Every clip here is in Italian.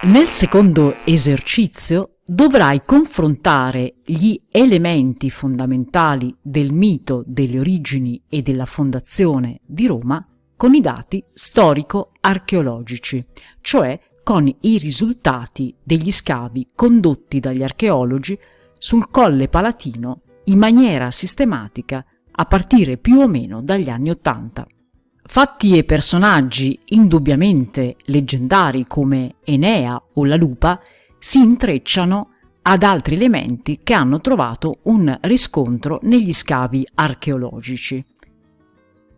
Nel secondo esercizio dovrai confrontare gli elementi fondamentali del mito delle origini e della fondazione di Roma con i dati storico-archeologici, cioè con i risultati degli scavi condotti dagli archeologi sul Colle Palatino in maniera sistematica a partire più o meno dagli anni Ottanta. Fatti e personaggi indubbiamente leggendari come Enea o la lupa si intrecciano ad altri elementi che hanno trovato un riscontro negli scavi archeologici.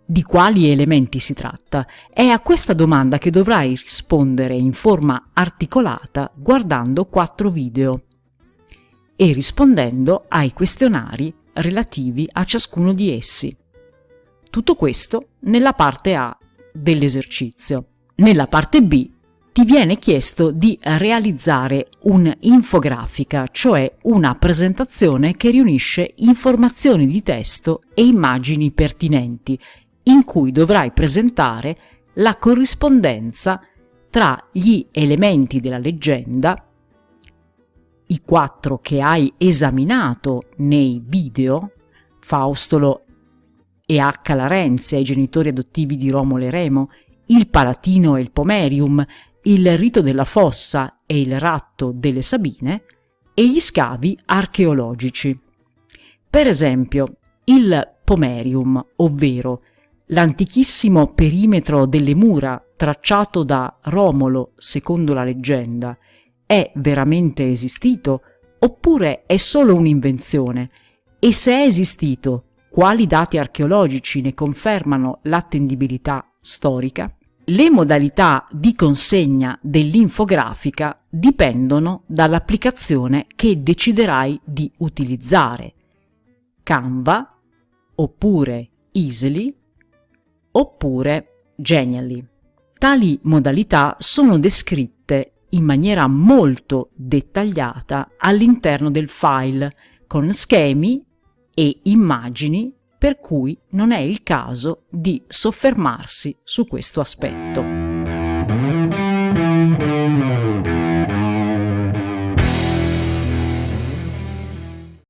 Di quali elementi si tratta? È a questa domanda che dovrai rispondere in forma articolata guardando quattro video e rispondendo ai questionari relativi a ciascuno di essi. Tutto questo nella parte A dell'esercizio. Nella parte B ti viene chiesto di realizzare un'infografica, cioè una presentazione che riunisce informazioni di testo e immagini pertinenti, in cui dovrai presentare la corrispondenza tra gli elementi della leggenda, i quattro che hai esaminato nei video, Faustolo e H. Larenzia, i genitori adottivi di Romolo e Remo, il Palatino e il Pomerium, il rito della fossa e il ratto delle Sabine, e gli scavi archeologici. Per esempio, il Pomerium, ovvero l'antichissimo perimetro delle mura tracciato da Romolo secondo la leggenda, è veramente esistito oppure è solo un'invenzione? E se è esistito, quali dati archeologici ne confermano l'attendibilità storica? Le modalità di consegna dell'infografica dipendono dall'applicazione che deciderai di utilizzare. Canva, oppure Easily, oppure Genially. Tali modalità sono descritte in maniera molto dettagliata all'interno del file con schemi e immagini per cui non è il caso di soffermarsi su questo aspetto.